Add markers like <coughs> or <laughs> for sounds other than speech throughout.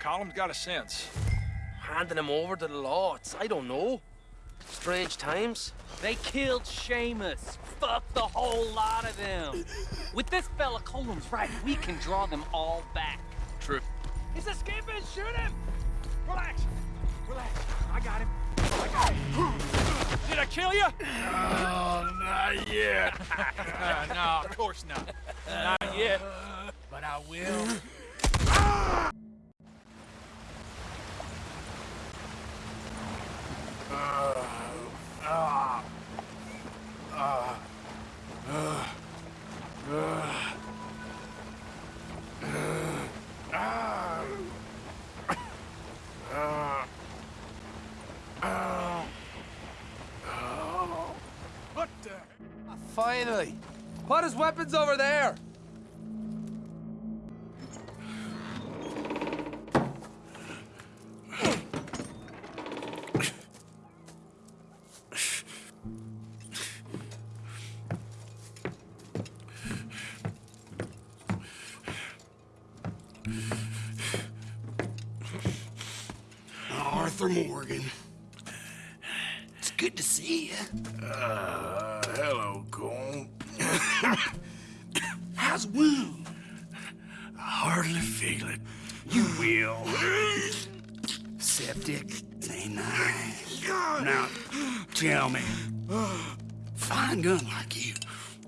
Colm's got a sense. Handing him over to the law, it's, I don't know. Strange times. They killed Seamus. Fuck the whole lot of them. With this fella Colm's right, we can draw them all back. True. He's escaping! Shoot him! Relax. Relax. I got him. I got him. Did I kill you? Oh, not yet. Uh, <laughs> no, of course not. <laughs> Not yet. But I will. Finally! Put his weapons over there! Arthur Morgan. It's good to see you. Uh, hello, Colm. <coughs> How's wound? I hardly feel it. You will. Septic. Ain't nice. Now, tell me, fine gun like you,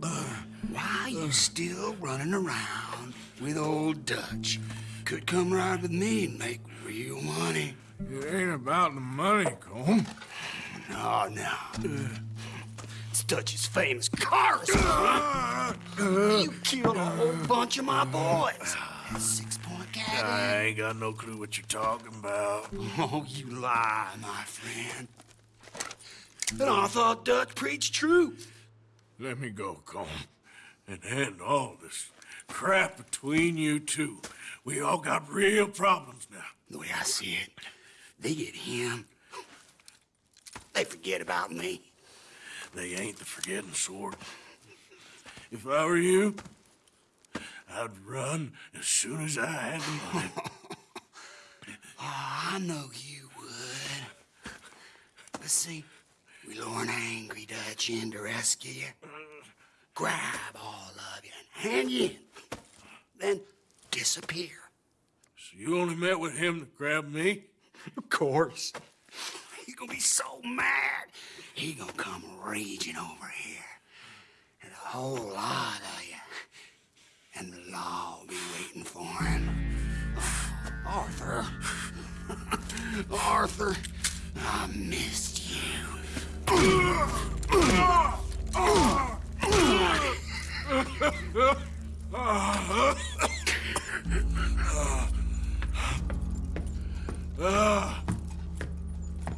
uh, why you still running around with old Dutch? Could come right with me and make real money. It ain't about the money, Colm. Oh, no, no. Dutch's famous car. You killed a whole bunch of my boys. Six-point I ain't got no clue what you're talking about. Oh, you lie, my friend. And I thought Dutch preached truth. Let me go, Colm, and end all this crap between you two. We all got real problems now. The way I see it, they get him. They forget about me. They ain't the forgetting sort. If I were you, I'd run as soon as I had the money. Oh, <laughs> I know you would. But see, we lure an angry Dutch in to rescue you. Grab all of you and hand you in. Then disappear. So you only met with him to grab me? Of course. Gonna be so mad. He gonna come raging over here. And a whole lot of you. And the law will be waiting for him. <sighs> Arthur. <laughs> Arthur, I missed you. <laughs>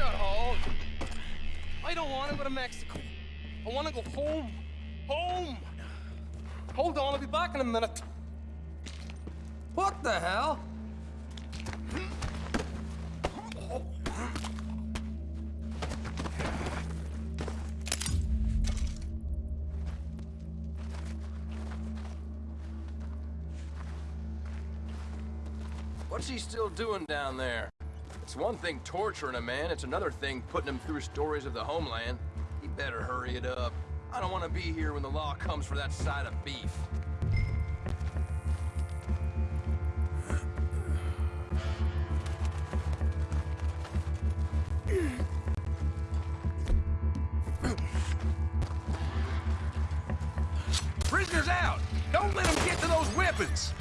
Shut hole. I don't want to go to Mexico. I want to go home. Home. Hold on, I'll be back in a minute. What the hell? What's he still doing down there? It's one thing torturing a man, it's another thing putting him through stories of the homeland. He better hurry it up. I don't want to be here when the law comes for that side of beef. Prisoners out! Don't let them get to those weapons!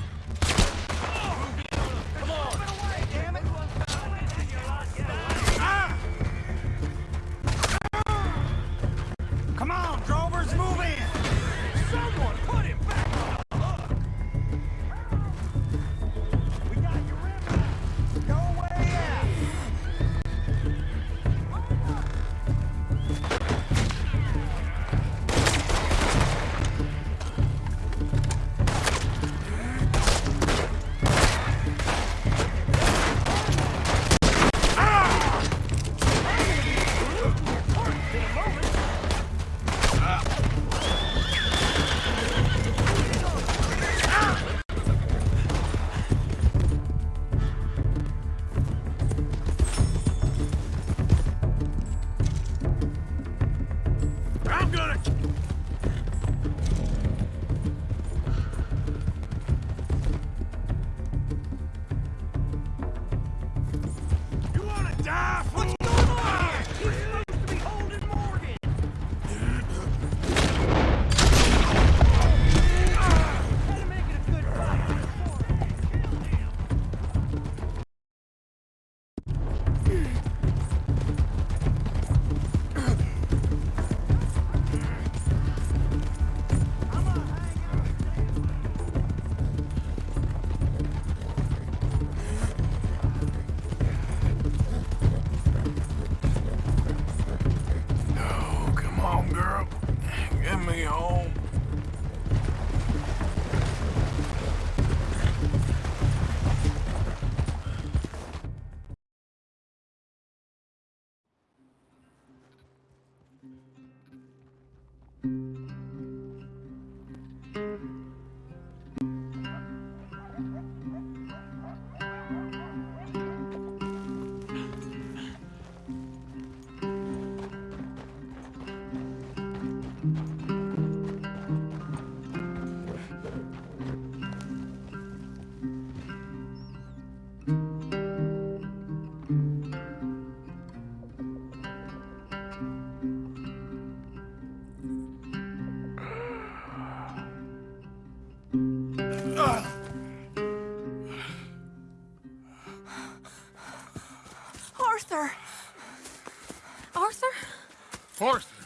Forster.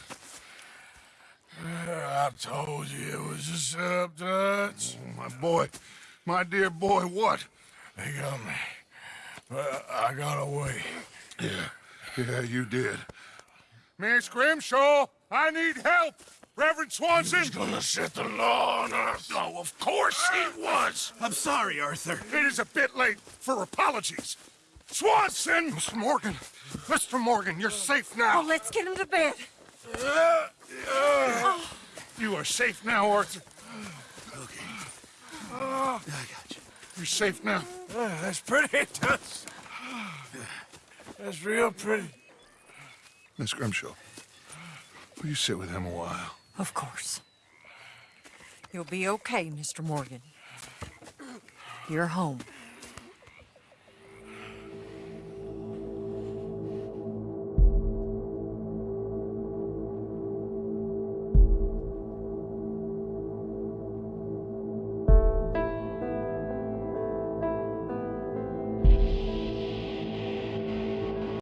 Uh, I told you it was a setup, Dutch. My boy, my dear boy, what? They got me. But I got away. Yeah, yeah, you did. Miss Grimshaw, I need help. Reverend Swanson. He's gonna set the law on us. Oh, of course he was. I'm sorry, Arthur. It is a bit late for apologies. Swanson! Mr. Morgan, Mr. Morgan, you're safe now. Oh, let's get him to bed. Uh, uh, You are safe now, Arthur. Okay. I got you. You're safe now. that's pretty, Toots. That's real pretty. Miss Grimshaw, will you sit with him a while? Of course. You'll be okay, Mr. Morgan. You're home.